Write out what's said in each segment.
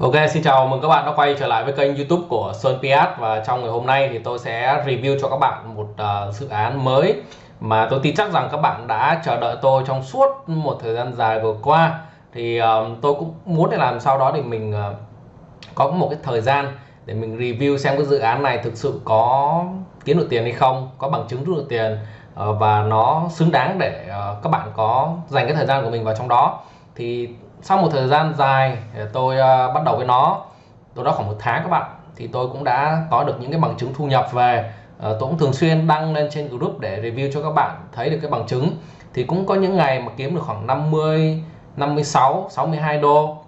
Ok, xin chào mừng các bạn đã quay trở lại với kênh YouTube của Sơn Piat. Và trong ngày hôm nay thì tôi sẽ review cho các bạn một uh, dự án mới mà tôi tin chắc rằng các bạn đã chờ đợi tôi trong suốt một thời gian dài vừa qua. Thì uh, tôi cũng muốn để làm sao đó để mình uh, có một cái thời gian để mình review xem cái dự án này thực sự có kiếm được tiền hay không, có bằng chứng rút được tiền uh, và nó xứng đáng để uh, các bạn có dành cái thời gian của mình vào trong đó. Thì sau một thời gian dài ờ, tôi uh, bắt đầu với nó tôi đó khoảng một tháng các bạn thì tôi cũng đã có được những cái bằng chứng thu nhập về. Uh, tôi cũng thường xuyên đăng lên trên group để review cho các bạn thấy được cái bằng chứng. Thì cũng có những ngày mà kiếm được khoảng 50 56 62 đô.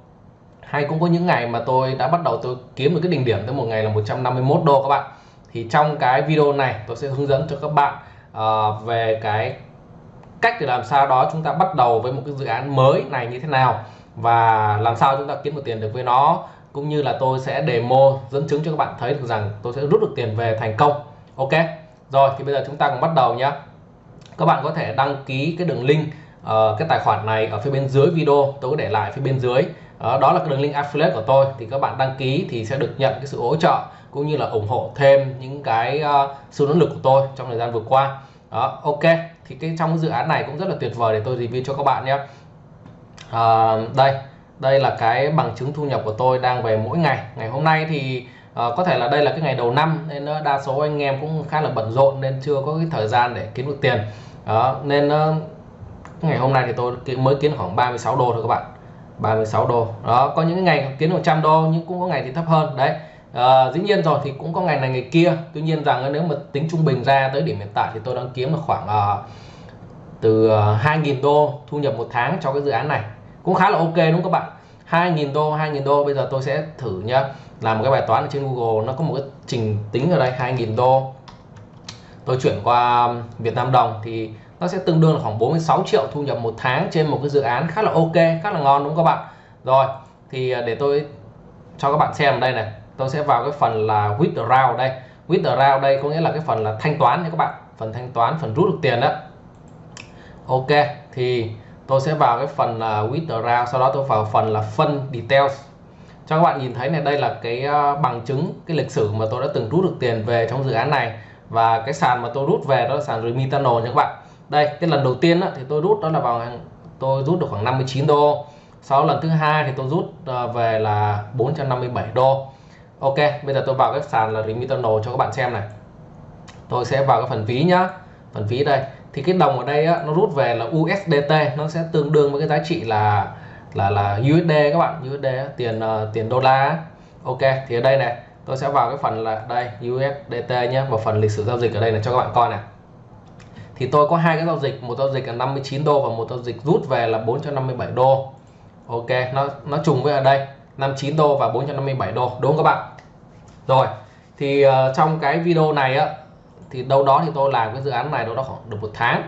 Hay cũng có những ngày mà tôi đã bắt đầu tôi kiếm được cái đỉnh điểm tới một ngày là 151 đô các bạn. Thì trong cái video này tôi sẽ hướng dẫn cho các bạn uh, về cái cách để làm sao đó chúng ta bắt đầu với một cái dự án mới này như thế nào và làm sao chúng ta kiếm được tiền được với nó cũng như là tôi sẽ demo dẫn chứng cho các bạn thấy được rằng tôi sẽ rút được tiền về thành công. Ok? Rồi thì bây giờ chúng ta cùng bắt đầu nhé các bạn có thể đăng ký cái đường link uh, cái tài khoản này ở phía bên dưới video. Tôi có để lại phía bên dưới. Uh, đó là cái đường link affiliate của tôi. Thì các bạn đăng ký thì sẽ được nhận cái sự hỗ trợ cũng như là ủng hộ thêm những cái uh, sự nỗ lực của tôi trong thời gian vừa qua. Đó ok. Thì cái trong cái dự án này cũng rất là tuyệt vời để tôi review cho các bạn nhé à, đây đây là cái bằng chứng thu nhập của tôi đang về mỗi ngày. Ngày hôm nay thì à, có thể là đây là cái ngày đầu năm nên đa số anh em cũng khá là bận rộn nên chưa có cái thời gian để kiếm được tiền. Đó nên ờ, ngày hôm nay thì tôi mới kiếm khoảng 36 đô thôi các bạn. 36 đô. Đó có những ngày kiếm 100 đô nhưng cũng có ngày thì thấp hơn đấy. À, dĩ nhiên rồi thì cũng có ngày này ngày kia. Tuy nhiên rằng nếu mà tính trung bình ra tới điểm hiện tại thì tôi đang kiếm được khoảng uh, từ 2.000 đô thu nhập một tháng cho cái dự án này cũng khá là ok đúng không các bạn? 2.000 đô 2.000 đô, bây giờ tôi sẽ thử nhá. Làm một cái bài toán ở trên Google, nó có một cái trình tính ở đây 2.000 đô. Tôi chuyển qua Việt Nam đồng thì nó sẽ tương đương là khoảng 46 triệu thu nhập một tháng trên một cái dự án khá là ok, khá là ngon đúng không các bạn? Rồi, thì à, để tôi cho các bạn xem đây này. Tôi sẽ vào cái phần là withdraw đây. Withdraw đây có nghĩa là cái phần là thanh toán nha các bạn. Phần thanh toán, phần rút được tiền đó. Ok, thì tôi sẽ vào cái phần là withdraw sau đó tôi vào phần là phân details. Cho các bạn nhìn thấy này đây là cái à, bằng chứng cái lịch sử mà tôi đã từng rút được tiền về trong dự án này. Và cái sàn mà tôi rút về đó là sàn Remitano nha các bạn. Đây cái lần đầu tiên đó, thì tôi rút đó là vào tôi rút được khoảng 59 đô. Sau lần thứ hai thì tôi rút à, về là 457 đô. Ok bây giờ tôi vào cái sàn là Remitano cho các bạn xem này. Tôi sẽ vào cái phần ví nhá. Phần ví đây thì cái đồng ở đây á, nó rút về là USDT nó sẽ tương đương với cái giá trị là là là USD các bạn. USD tiền uh, tiền đô la ok thì ở đây này tôi sẽ vào cái phần là đây USDT nhé và phần lịch sử giao dịch ở đây là cho các bạn coi này. Thì tôi có hai cái giao dịch một giao dịch là 59 đô và một giao dịch rút về là 457 đô. Ok nó nó trùng với ở đây 59 đô và 457 đô. Đúng không các bạn? Rồi thì uh, trong cái video này á thì đâu đó thì tôi làm cái dự án này đâu đó khoảng được một tháng.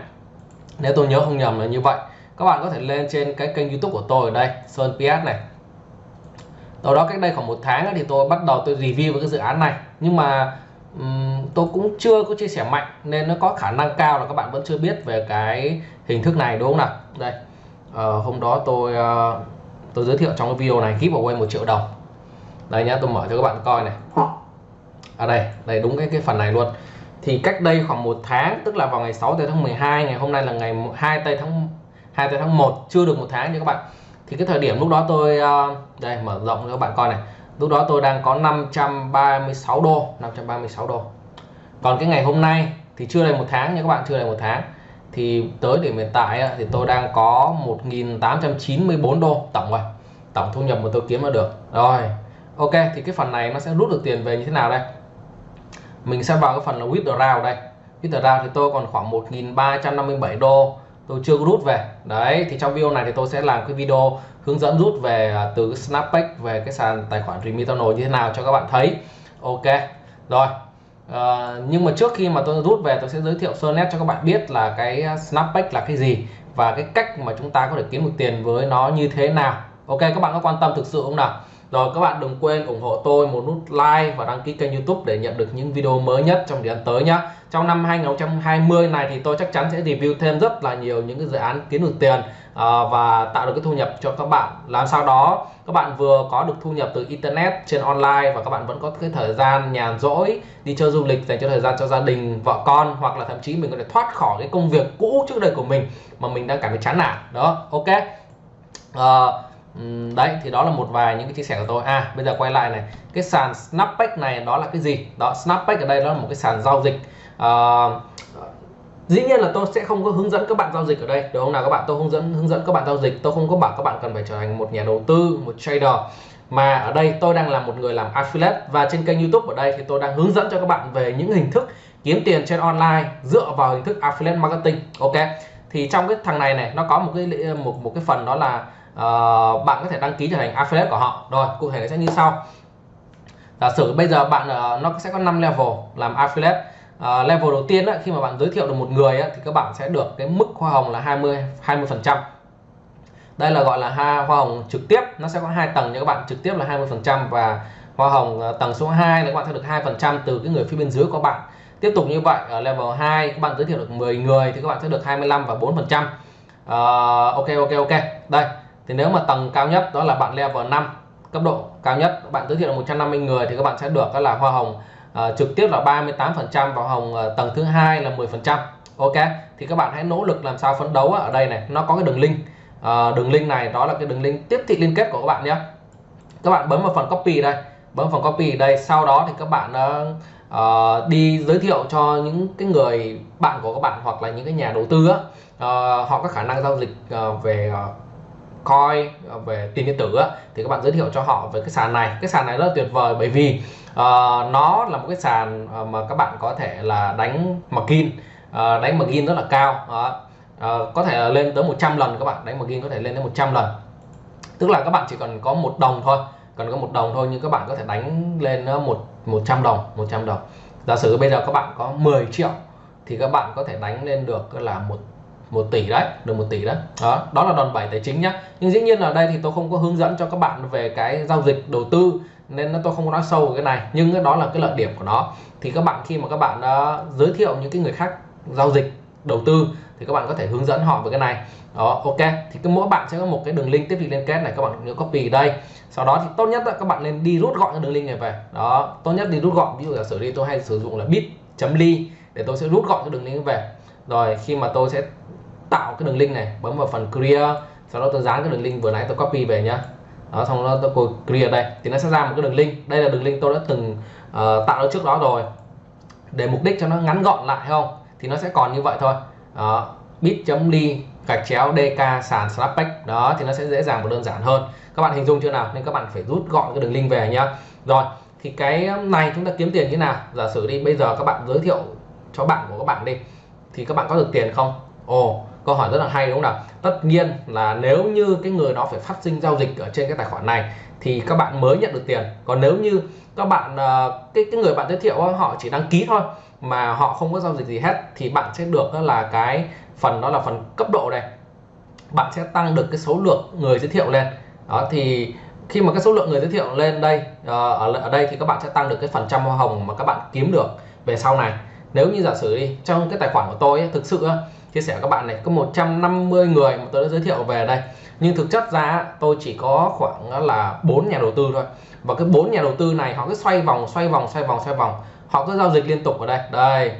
Nếu tôi nhớ không nhầm là như vậy. Các bạn có thể lên trên cái kênh youtube của tôi ở đây Sơn PS này. Đâu đó cách đây khoảng một tháng thì tôi bắt đầu tôi review với cái dự án này. Nhưng mà um, tôi cũng chưa có chia sẻ mạnh nên nó có khả năng cao là các bạn vẫn chưa biết về cái hình thức này đúng không nào? Đây. Uh, hôm đó tôi uh, tôi giới thiệu trong cái video này giveaway một triệu đồng. Đây nhá tôi mở cho các bạn coi này. Ở à đây đây đúng cái cái phần này luôn thì cách đây khoảng một tháng, tức là vào ngày 6 tây tháng 12 ngày hôm nay là ngày 2 tây tháng 2 tây tháng 1 chưa được một tháng nha các bạn. Thì cái thời điểm lúc đó tôi ờ, đây, mở rộng cho các bạn coi này. Lúc đó tôi đang có 536 đô 536 đô. Còn cái ngày hôm nay thì chưa đầy một tháng nha các bạn, chưa đầy một tháng. Thì tới điểm hiện tại thì tôi đang có 1.894 đô tổng rồi. Tổng thu nhập mà tôi kiếm được. Rồi, ok, thì cái phần này nó sẽ rút được tiền về như thế nào đây? Mình sẽ vào cái phần là withdraw đây. Withdraw thì tôi còn khoảng 1.357 đô. Tôi chưa rút về. Đấy thì trong video này thì tôi sẽ làm cái video hướng dẫn rút về à, từ Snapback về cái sàn tài khoản Remitano như thế nào cho các bạn thấy. Ok rồi. À, nhưng mà trước khi mà tôi rút về tôi sẽ giới thiệu sơ nét cho các bạn biết là cái Snapback là cái gì và cái cách mà chúng ta có thể kiếm được tiền với nó như thế nào. Ok các bạn có quan tâm thực sự không nào? Rồi các bạn đừng quên ủng hộ tôi một nút like và đăng ký kênh youtube để nhận được những video mới nhất trong thời gian tới nhé. Trong năm 2020 này thì tôi chắc chắn sẽ review thêm rất là nhiều những cái dự án kiếm được tiền à, và tạo được cái thu nhập cho các bạn. Làm sao đó các bạn vừa có được thu nhập từ internet trên online và các bạn vẫn có cái thời gian nhàn rỗi đi chơi du lịch dành cho thời gian cho gia đình vợ con hoặc là thậm chí mình có thể thoát khỏi cái công việc cũ trước đây của mình mà mình đang cảm thấy chán nản. Đó ok. Uh, đấy thì đó là một vài những cái chia sẻ của tôi. À bây giờ quay lại này. Cái sàn snapback này đó là cái gì? Đó snapback ở đây đó là một cái sàn giao dịch. À, dĩ nhiên là tôi sẽ không có hướng dẫn các bạn giao dịch ở đây được không nào? Các bạn tôi hướng dẫn hướng dẫn các bạn giao dịch. Tôi không có bảo các bạn cần phải trở thành một nhà đầu tư một trader. Mà ở đây tôi đang là một người làm affiliate và trên kênh youtube ở đây thì tôi đang hướng dẫn cho các bạn về những hình thức kiếm tiền trên online dựa vào hình thức affiliate marketing. Ok? Thì trong cái thằng này này nó có một cái một một cái phần đó là uh, bạn có thể đăng ký trở thành affiliate của họ. Rồi cụ thể nó sẽ như sau. Giả sử bây giờ bạn uh, nó sẽ có 5 level làm affiliate. Uh, level đầu tiên á, khi mà bạn giới thiệu được một người á, thì các bạn sẽ được cái mức hoa hồng là 20 20 phần trăm. Đây là gọi là ha hoa hồng trực tiếp. Nó sẽ có hai tầng cho các bạn trực tiếp là 20 phần trăm và hoa hồng tầng số 2 là các bạn sẽ được hai phần trăm từ cái người phía bên dưới của bạn tiếp tục như vậy ở level 2 các bạn giới thiệu được 10 người thì các bạn sẽ được 25 và 4 phần trăm. Ờ, ok ok ok. Đây thì nếu mà tầng cao nhất đó là bạn level 5 cấp độ cao nhất bạn giới thiệu được 150 người thì các bạn sẽ được đó là hoa hồng uh, trực tiếp là 38 phần trăm và hồng uh, tầng thứ hai là 10 phần trăm. Ok thì các bạn hãy nỗ lực làm sao phấn đấu ở đây này. Nó có cái đường link. Uh, đường link này đó là cái đường link tiếp thị liên kết của các bạn nhé. Các bạn bấm vào phần copy đây bấm phần copy đây. Sau đó thì các bạn uh, uh, đi giới thiệu cho những cái người bạn của các bạn hoặc là những cái nhà đầu tư á, uh, họ có khả năng giao dịch uh, về uh, coin về tiền điện tử á, thì các bạn giới thiệu cho họ về cái sàn này. Cái sàn này rất là tuyệt vời bởi vì uh, nó là một cái sàn uh, mà các bạn có thể là đánh margin. Uh, đánh margin rất là cao. Uh, uh, có thể là lên tới 100 lần các bạn. Đánh margin có thể lên tới 100 lần. Tức là các bạn chỉ cần có một đồng thôi. Cần có một đồng thôi nhưng các bạn có thể đánh lên một 100 đồng 100 đồng. Giả sử bây giờ các bạn có 10 triệu thì các bạn có thể đánh lên được là một một tỷ đấy được một tỷ đấy. Đó đó là đòn bẩy tài chính nhá. Nhưng dĩ nhiên ở đây thì tôi không có hướng dẫn cho các bạn về cái giao dịch đầu tư nên tôi không có nói sâu về cái này. Nhưng đó là cái lợi điểm của nó. Thì các bạn khi mà các bạn uh, giới thiệu những cái người khác giao dịch đầu tư thì các bạn có thể hướng dẫn họ về cái này. Đó ok. Thì cái mỗi bạn sẽ có một cái đường link tiếp thị liên kết này các bạn nhớ copy đây. Sau đó thì tốt nhất là các bạn nên đi rút gọn cái đường link này về. Đó tốt nhất đi rút gọn. Ví dụ giả sử đi tôi hay sử dụng là bit.ly để tôi sẽ rút gọn cái đường link về. Rồi khi mà tôi sẽ tạo cái đường link này bấm vào phần clear sau đó tôi dán cái đường link vừa nãy tôi copy về nhá. Đó xong đó tôi clear đây. Thì nó sẽ ra một cái đường link. Đây là đường link tôi đã từng uh, tạo ra trước đó rồi. Để mục đích cho nó ngắn gọn lại không? Thì nó sẽ còn như vậy thôi. Đó bit.ly gạch chéo dk sàn snapback. Đó, thì nó sẽ dễ dàng và đơn giản hơn. Các bạn hình dung chưa nào? Nên các bạn phải rút gọn cái đường link về nhá. Rồi, thì cái um, này chúng ta kiếm tiền như nào? Giả sử đi, bây giờ các bạn giới thiệu cho bạn của các bạn đi, thì các bạn có được tiền không? Ồ, câu hỏi rất là hay đúng không nào? Tất nhiên là nếu như cái người đó phải phát sinh giao dịch ở trên cái tài khoản này, thì các bạn mới nhận được tiền. Còn nếu như các bạn ờ, cái cái người bạn giới thiệu họ chỉ đăng ký thôi mà họ không có giao dịch gì hết thì bạn sẽ được đó là cái phần đó là phần cấp độ này. Bạn sẽ tăng được cái số lượng người giới thiệu lên. Đó thì khi mà cái số lượng người giới thiệu lên đây ờ, ở ở đây thì các bạn sẽ tăng được cái phần trăm hoa hồng mà các bạn kiếm được về sau này. Nếu như giả sử đi trong cái tài khoản của tôi ấy, thực sự chia sẻ với các bạn này có 150 người mà tôi đã giới thiệu về đây. Nhưng thực chất ra tôi chỉ có khoảng là bốn nhà đầu tư thôi. Và cái bốn nhà đầu tư này họ cứ xoay vòng xoay vòng xoay vòng xoay vòng họ cứ giao dịch liên tục ở đây. Đây.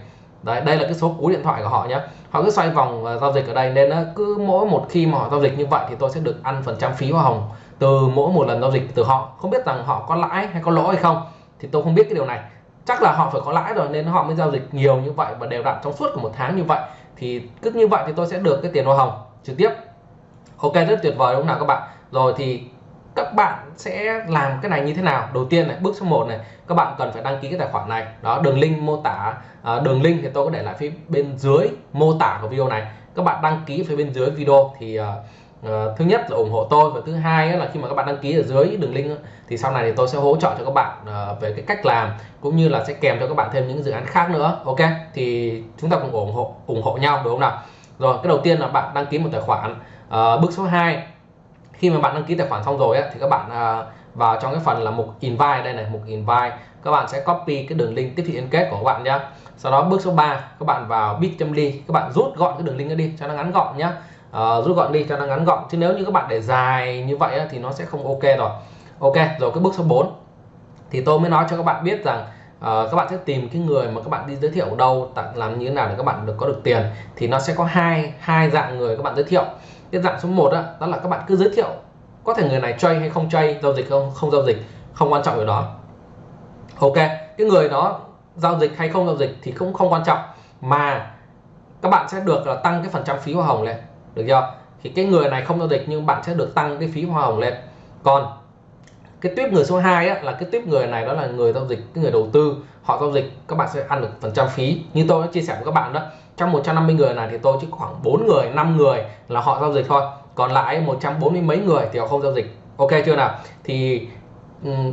Đây đây là cái số cú điện thoại của họ nhé họ cứ xoay vòng và giao dịch ở đây. Nên nó cứ mỗi một khi mà họ giao dịch như vậy thì tôi sẽ được ăn phần trăm phí hoa hồng từ mỗi một lần giao dịch từ họ. Không biết rằng họ có lãi hay có lỗ hay không thì tôi không biết cái điều này. Chắc là họ phải có lãi rồi nên họ mới giao dịch nhiều như vậy và đều đặn trong suốt của một tháng như vậy. Thì cứ như vậy thì tôi sẽ được cái tiền hoa hồng trực tiếp. Ok, rất tuyệt vời đúng không nào các bạn? Rồi thì các bạn sẽ làm cái này như thế nào? Đầu tiên này bước số 1 này các bạn cần phải đăng ký cái tài khoản này. Đó đường link mô tả à, đường link thì tôi có để lại phía bên dưới mô tả của video này. Các bạn đăng ký phía bên dưới video thì uh, uh, thứ nhất là ủng hộ tôi và thứ hai là khi mà các bạn đăng ký ở dưới đường link thì sau này thì tôi sẽ hỗ trợ cho các bạn uh, về cái cách làm cũng như là sẽ kèm cho các bạn thêm những dự án khác nữa. Ok? Thì chúng ta cùng ủng hộ ủng hộ nhau đúng không nào? Rồi cái đầu tiên là bạn đăng ký một tài khoản. Uh, bước số 2 khi mà bạn đăng ký tài khoản xong rồi ấy, thì các bạn uh, vào trong cái phần là mục invite đây này mục invite các bạn sẽ copy cái đường link tiếp thị liên kết của các bạn nhé sau đó bước số 3 các bạn vào bit.ly các bạn rút gọn cái đường link đó đi cho nó ngắn gọn nhé uh, rút gọn đi cho nó ngắn gọn chứ nếu như các bạn để dài như vậy thì nó sẽ không ok rồi ok rồi cái bước số 4 thì tôi mới nói cho các bạn biết rằng uh, các bạn sẽ tìm cái người mà các bạn đi giới thiệu ở đâu làm như thế nào để các bạn được có được tiền thì nó sẽ có hai hai dạng người các bạn giới thiệu cái dạng số 1 đó, đó là các bạn cứ giới thiệu có thể người này chơi hay không chơi giao dịch không không giao dịch không quan trọng điều đó. Ok cái người đó giao dịch hay không giao dịch thì cũng không quan trọng mà các bạn sẽ được là tăng cái phần trăm phí hoa hồng lên được chưa? Thì cái người này không giao dịch nhưng bạn sẽ được tăng cái phí hoa hồng lên. Còn cái tuyếp người số 2 á, là cái tuyếp người này đó là người giao dịch cái người đầu tư họ giao dịch các bạn sẽ ăn được phần trăm phí. Như tôi đã chia sẻ với các bạn đó trong 150 người này thì tôi chỉ khoảng 4 người 5 người là họ giao dịch thôi. Còn lại 140 mấy người thì họ không giao dịch. Ok chưa nào? Thì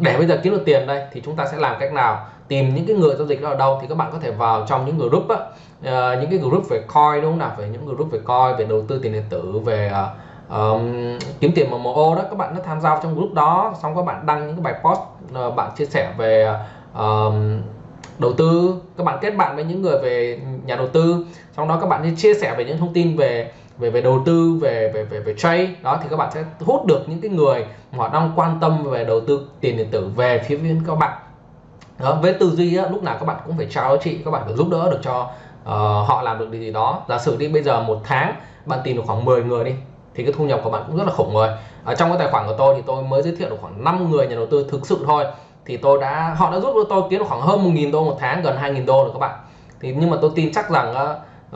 để bây giờ kiếm được tiền đây thì chúng ta sẽ làm cách nào? Tìm những cái người giao dịch đó ở đâu thì các bạn có thể vào trong những group á, uh, những cái group về coin đúng không nào? Về những group về coin về đầu tư tiền điện tử về uh, um, kiếm tiền MMO đó. Các bạn nó tham gia trong group đó xong các bạn đăng những cái bài post uh, bạn chia sẻ về uh, đầu tư. Các bạn kết bạn với những người về nhà đầu tư. Trong đó các bạn chia sẻ về những thông tin về về về đầu tư về về về về trade. Đó thì các bạn sẽ hút được những cái người mà họ đang quan tâm về đầu tư tiền điện tử về phía bên các bạn. Đó, với tư duy á, lúc nào các bạn cũng phải trao giá trị các bạn phải giúp đỡ được cho uh, họ làm được điều gì đó. Giả sử đi bây giờ một tháng bạn tìm được khoảng 10 người đi thì cái thu nhập của bạn cũng rất là khủng rồi ở trong cái tài khoản của tôi thì tôi mới giới thiệu được khoảng 5 người nhà đầu tư thực sự thôi. Thì tôi đã họ đã giúp đỡ tôi kiếm được khoảng hơn 1.000 đô một tháng gần 2.000 đô rồi các bạn thì nhưng mà tôi tin chắc rằng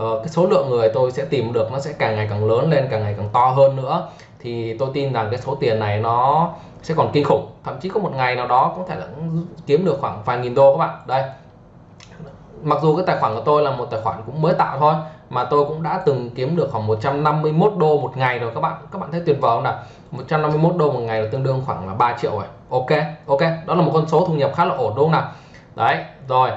uh, cái số lượng người tôi sẽ tìm được nó sẽ càng ngày càng lớn lên càng ngày càng to hơn nữa. Thì tôi tin rằng cái số tiền này nó sẽ còn kinh khủng. Thậm chí có một ngày nào đó có thể là kiếm được khoảng vài nghìn đô các bạn. Đây. Mặc dù cái tài khoản của tôi là một tài khoản cũng mới tạo thôi mà tôi cũng đã từng kiếm được khoảng 151 đô một ngày rồi các bạn. Các bạn thấy tuyệt vời không nào? 151 đô một ngày là tương đương khoảng là 3 triệu rồi. Ok ok. Đó là một con số thu nhập khá là ổn đúng không nào? Đấy rồi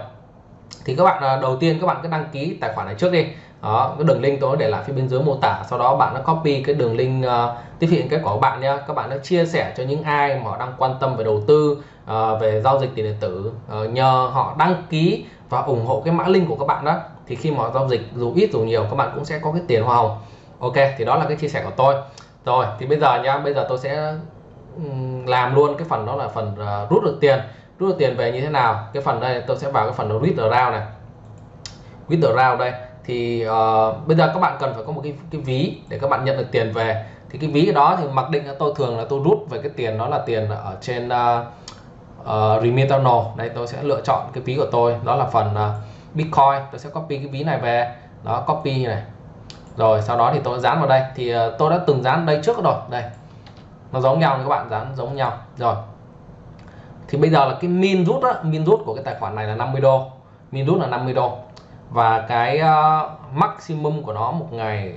thì các bạn à, đầu tiên các bạn cứ đăng ký tài khoản này trước đi. Đó cái đường link tôi để lại phía bên dưới mô tả. Sau đó bạn đã copy cái đường link uh, tiếp hiện quả của bạn nhé các bạn đã chia sẻ cho những ai mà họ đang quan tâm về đầu tư uh, về giao dịch tiền điện tử uh, nhờ họ đăng ký và ủng hộ cái mã link của các bạn đó thì khi mà họ giao dịch dù ít dù nhiều các bạn cũng sẽ có cái tiền hoa hồng. Ok thì đó là cái chia sẻ của tôi. Rồi thì bây giờ nhá bây giờ tôi sẽ làm luôn cái phần đó là phần uh, rút được tiền rút được tiền về như thế nào? Cái phần đây tôi sẽ vào cái phần withdraw này. Withdraw đây. Thì uh, bây giờ các bạn cần phải có một cái cái ví để các bạn nhận được tiền về. Thì cái ví đó thì mặc định là tôi thường là tôi rút về cái tiền đó là tiền ở trên ờ, ờ, uh, uh, Remitano đây tôi sẽ lựa chọn cái ví của tôi. Đó là phần uh, Bitcoin. Tôi sẽ copy cái ví này về. Đó copy này. Rồi sau đó thì tôi dán vào đây. Thì uh, tôi đã từng dán đây trước rồi. Đây. Nó giống nhau các bạn dán giống nhau. Rồi thì bây giờ là cái min rút á min rút của cái tài khoản này là 50 đô. Min rút là 50 đô. Và cái uh, maximum của nó một ngày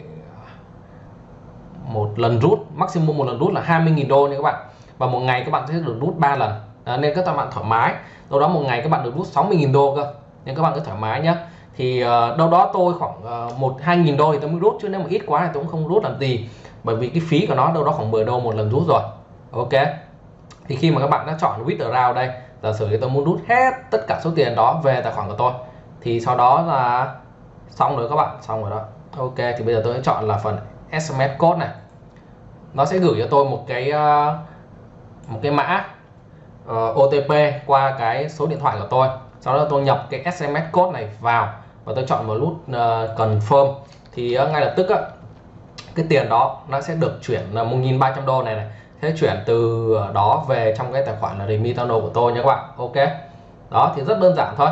một lần rút maximum một lần rút là 20.000 đô nha các bạn. Và một ngày các bạn sẽ được rút 3 lần. À, nên các bạn thoải mái. Đâu đó một ngày các bạn được rút 60.000 đô cơ. Nên các bạn cứ thoải mái nhé thì uh, đâu đó tôi khoảng uh, một hai nghìn đô thì tôi mới rút chứ nếu mà ít quá thì tôi cũng không rút làm gì. Bởi vì cái phí của nó đâu đó khoảng 10 đô một lần rút rồi. Ok? Thì khi mà các bạn đã chọn withdraw đây giả sử tôi muốn rút hết tất cả số tiền đó về tài khoản của tôi thì sau đó là xong rồi các bạn xong rồi đó. Ok thì bây giờ tôi sẽ chọn là phần SMS code này. Nó sẽ gửi cho tôi một cái ờ, một cái mã ờ, uh, OTP qua cái số điện thoại của tôi. Sau đó tôi nhập cái SMS code này vào và tôi chọn một nút uh, confirm. Thì uh, ngay lập tức uh, cái tiền đó nó sẽ được chuyển là 1.300 đô này này sẽ chuyển từ ờ, đó về trong cái tài khoản là Remitano của tôi nhé các bạn. Ok. Đó thì rất đơn giản thôi.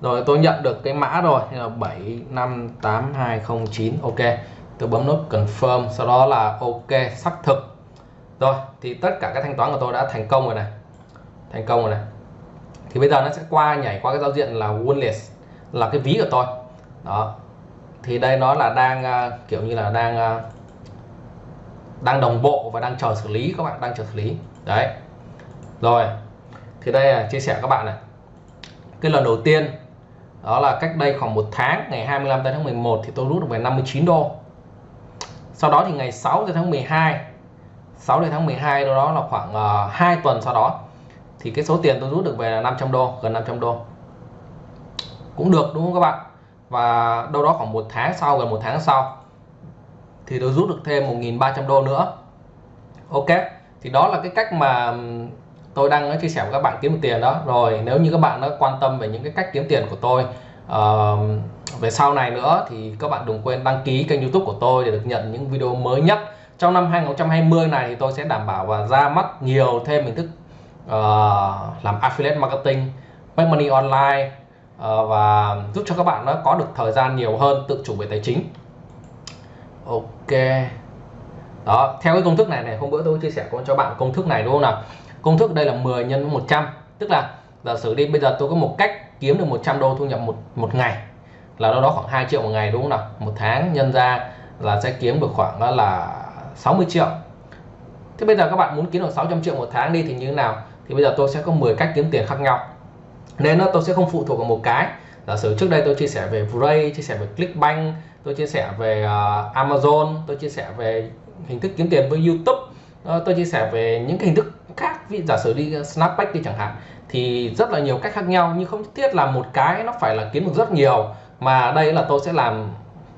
Rồi tôi nhận được cái mã rồi. Là 758209 ok. Tôi bấm nút confirm sau đó là ok xác thực. Rồi thì tất cả các thanh toán của tôi đã thành công rồi này. Thành công rồi này. Thì bây giờ nó sẽ qua nhảy qua cái giao diện là wallet là cái ví của tôi. Đó. Thì đây nó là đang uh, kiểu như là đang uh, đang đồng bộ và đang chờ xử lý các bạn đang chờ xử lý. Đấy. Rồi. Thì đây là chia sẻ các bạn này. Cái lần đầu tiên đó là cách đây khoảng một tháng ngày 25 tháng 11 thì tôi rút được về 59 đô. Sau đó thì ngày 6 tháng 12 6 tháng 12 đó là khoảng ờ, uh, 2 tuần sau đó thì cái số tiền tôi rút được về là 500 đô gần 500 đô. Cũng được đúng không các bạn? Và đâu đó khoảng một tháng sau gần một tháng sau thì tôi rút được thêm 1.300 đô nữa. Ok thì đó là cái cách mà tôi đang ờ, chia sẻ với các bạn kiếm được tiền đó. Rồi nếu như các bạn đã quan tâm về những cái cách kiếm tiền của tôi uh, về sau này nữa thì các bạn đừng quên đăng ký kênh youtube của tôi để được nhận những video mới nhất. Trong năm 2020 này thì tôi sẽ đảm bảo và ra mắt nhiều thêm hình thức uh, làm affiliate marketing make money online uh, và giúp cho các bạn nó có được thời gian nhiều hơn tự chủ về tài chính ok. Đó, theo cái công thức này này, hôm bữa tôi chia sẻ cho bạn công thức này, đúng không nào? Công thức đây là 10 nhân 100 tức là giả sử đi, bây giờ tôi có một cách kiếm được 100 đô thu nhập một một ngày, là đâu đó khoảng 2 triệu một ngày, đúng không nào? Một tháng nhân ra là sẽ kiếm được khoảng là 60 triệu. Thế bây giờ các bạn muốn kiếm được 600 triệu một tháng đi thì như thế nào? Thì bây giờ tôi sẽ có 10 cách kiếm tiền khác nhau. Nên nó tôi sẽ không phụ thuộc vào một cái giả sử trước đây tôi chia sẻ về Vray chia sẻ về Clickbank tôi chia sẻ về uh, Amazon tôi chia sẻ về hình thức kiếm tiền với YouTube uh, tôi chia sẻ về những cái hình thức khác. Ví giả sử đi à, Snapback đi chẳng hạn thì rất là nhiều cách khác nhau nhưng không nhất thiết là một cái nó phải là kiếm được rất nhiều mà đây là tôi sẽ làm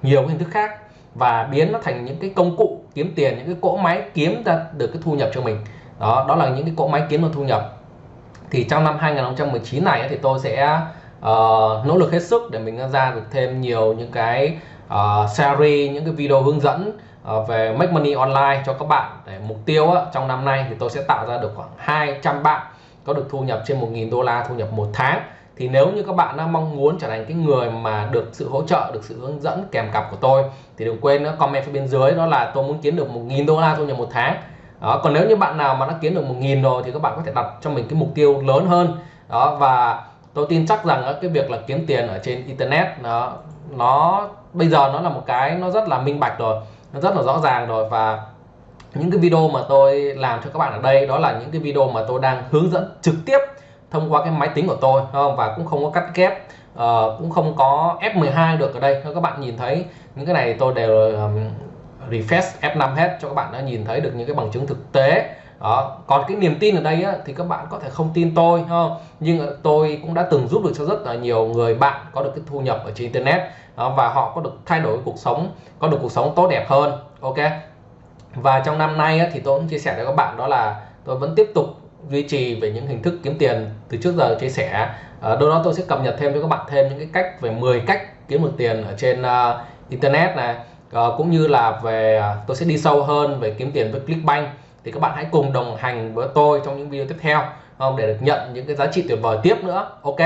nhiều hình thức khác và biến nó thành những cái công cụ kiếm tiền những cái cỗ máy kiếm ra được cái thu nhập cho mình. Đó đó là những cái cỗ máy kiếm được thu nhập. Thì trong năm 2019 này thì tôi sẽ uh, nỗ lực hết sức để mình ra được thêm nhiều những cái ờ, uh, series những cái video hướng dẫn uh, về make money online cho các bạn. Để mục tiêu á, trong năm nay thì tôi sẽ tạo ra được khoảng 200 bạn có được thu nhập trên 1.000 đô la thu nhập một tháng. Thì nếu như các bạn đang mong muốn trở thành cái người mà được sự hỗ trợ được sự hướng dẫn kèm cặp của tôi thì đừng quên nữa comment phía bên dưới đó là tôi muốn kiếm được 1.000 đô la thu nhập một tháng. Đó còn nếu như bạn nào mà đã kiếm được 1.000 rồi thì các bạn có thể đặt cho mình cái mục tiêu lớn hơn. Đó và tôi tin chắc rằng cái việc là kiếm tiền ở trên internet nó nó bây giờ nó là một cái nó rất là minh bạch rồi nó rất là rõ ràng rồi. Và những cái video mà tôi làm cho các bạn ở đây đó là những cái video mà tôi đang hướng dẫn trực tiếp thông qua cái máy tính của tôi không? Và cũng không có cắt ghép uh, cũng không có F12 được ở đây. Các bạn nhìn thấy những cái này tôi đều um, refresh F5 hết cho các bạn đã nhìn thấy được những cái bằng chứng thực tế đó còn cái niềm tin ở đây á, thì các bạn có thể không tin tôi không nhưng tôi cũng đã từng giúp được cho rất là nhiều người bạn có được cái thu nhập ở trên internet. Đó, và họ có được thay đổi cuộc sống có được cuộc sống tốt đẹp hơn ok? Và trong năm nay á, thì tôi cũng chia sẻ với các bạn đó là tôi vẫn tiếp tục duy trì về những hình thức kiếm tiền từ trước giờ chia sẻ. Ở đâu đó tôi sẽ cập nhật thêm cho các bạn thêm những cái cách về 10 cách kiếm được tiền ở trên uh, internet này. Uh, cũng như là về uh, tôi sẽ đi sâu hơn về kiếm tiền với Clickbank thì các bạn hãy cùng đồng hành với tôi trong những video tiếp theo không để được nhận những cái giá trị tuyệt vời tiếp nữa ok?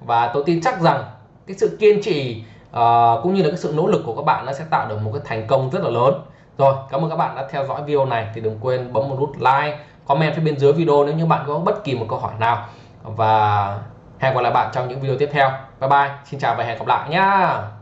Và tôi tin chắc rằng cái sự kiên trì uh, cũng như là cái sự nỗ lực của các bạn nó sẽ tạo được một cái thành công rất là lớn. Rồi cảm ơn các bạn đã theo dõi video này. Thì đừng quên bấm một nút like comment phía bên dưới video nếu như bạn có bất kỳ một câu hỏi nào. Và hẹn gặp lại bạn trong những video tiếp theo. Bye bye xin chào và hẹn gặp lại nhá